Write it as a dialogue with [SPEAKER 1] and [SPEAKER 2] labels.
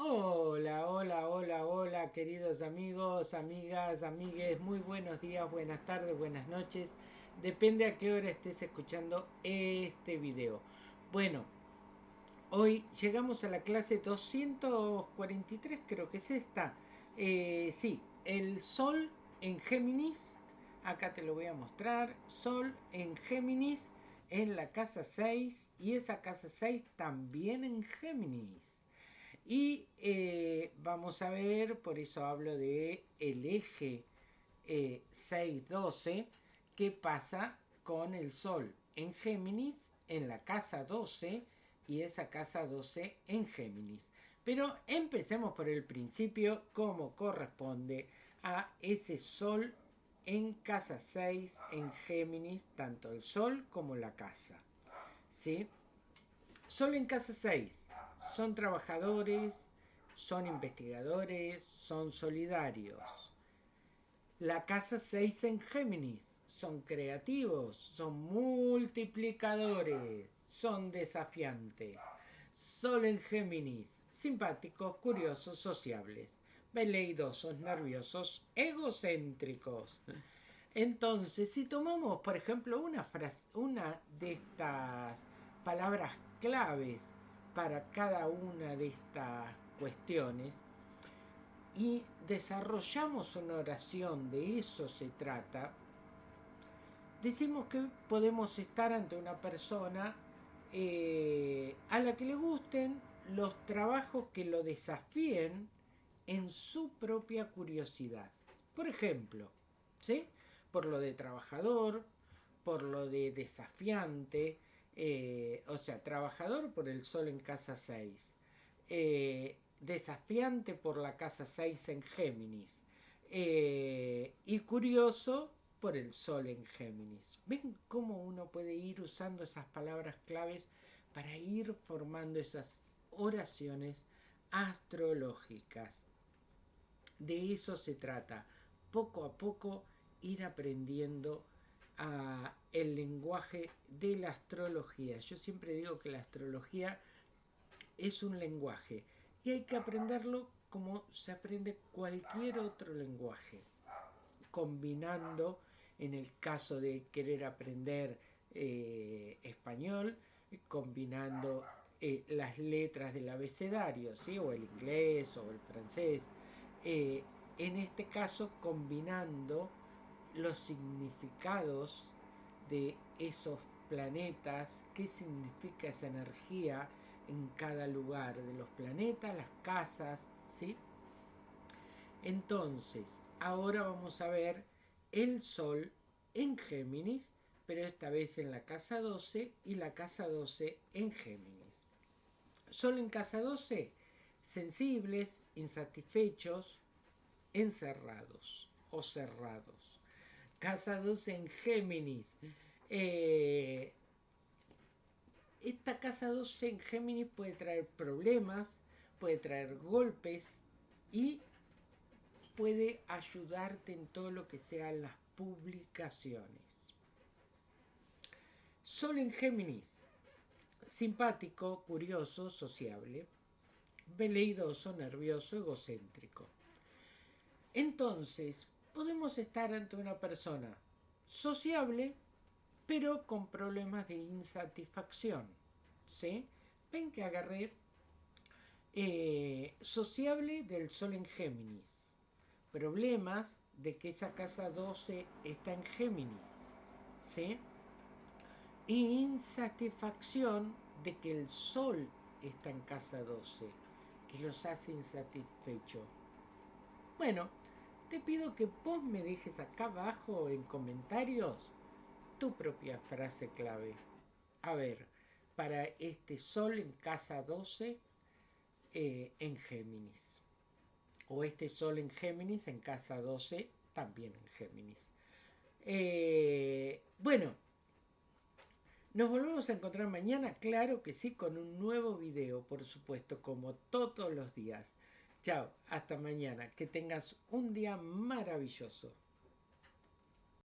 [SPEAKER 1] Hola, hola, hola, hola, queridos amigos, amigas, amigues, muy buenos días, buenas tardes, buenas noches. Depende a qué hora estés escuchando este video. Bueno, hoy llegamos a la clase 243, creo que es esta. Eh, sí, el Sol en Géminis, acá te lo voy a mostrar. Sol en Géminis en la casa 6 y esa casa 6 también en Géminis. Y eh, vamos a ver, por eso hablo de el eje 612, eh, qué pasa con el Sol en Géminis, en la casa 12 y esa casa 12 en Géminis. Pero empecemos por el principio, como corresponde a ese Sol en casa 6 en Géminis, tanto el Sol como la casa. ¿Sí? Sol en casa 6 son trabajadores, son investigadores, son solidarios. La casa 6 en Géminis son creativos, son multiplicadores, son desafiantes. Sol en Géminis, simpáticos, curiosos, sociables, veleidosos, nerviosos, egocéntricos. Entonces, si tomamos, por ejemplo, una, una de estas palabras claves para cada una de estas cuestiones y desarrollamos una oración, de eso se trata, decimos que podemos estar ante una persona eh, a la que le gusten los trabajos que lo desafíen en su propia curiosidad. Por ejemplo, ¿sí? por lo de trabajador, por lo de desafiante, eh, o sea, trabajador por el sol en casa 6, eh, desafiante por la casa 6 en Géminis eh, y curioso por el sol en Géminis. ¿Ven cómo uno puede ir usando esas palabras claves para ir formando esas oraciones astrológicas? De eso se trata, poco a poco ir aprendiendo el lenguaje de la astrología. Yo siempre digo que la astrología es un lenguaje y hay que aprenderlo como se aprende cualquier otro lenguaje, combinando, en el caso de querer aprender eh, español, combinando eh, las letras del abecedario, ¿sí? o el inglés o el francés, eh, en este caso combinando los significados de esos planetas, qué significa esa energía en cada lugar de los planetas, las casas, ¿sí? Entonces, ahora vamos a ver el Sol en Géminis, pero esta vez en la casa 12 y la casa 12 en Géminis. Sol en casa 12, sensibles, insatisfechos, encerrados o cerrados casados en Géminis. Eh, esta casa 12 en Géminis puede traer problemas, puede traer golpes y puede ayudarte en todo lo que sean las publicaciones. Sol en Géminis, simpático, curioso, sociable, veleidoso, nervioso, egocéntrico. Entonces, podemos estar ante una persona sociable, pero con problemas de insatisfacción. ¿sí? Ven que agarré eh, sociable del Sol en Géminis. Problemas de que esa casa 12 está en Géminis. ¿sí? insatisfacción de que el Sol está en casa 12, que los hace insatisfechos. Bueno, te pido que vos me dejes acá abajo en comentarios tu propia frase clave. A ver, para este sol en casa 12 eh, en Géminis. O este sol en Géminis en casa 12 también en Géminis. Eh, bueno, nos volvemos a encontrar mañana, claro que sí, con un nuevo video, por supuesto, como todos los días. Chao, hasta mañana. Que tengas un día maravilloso.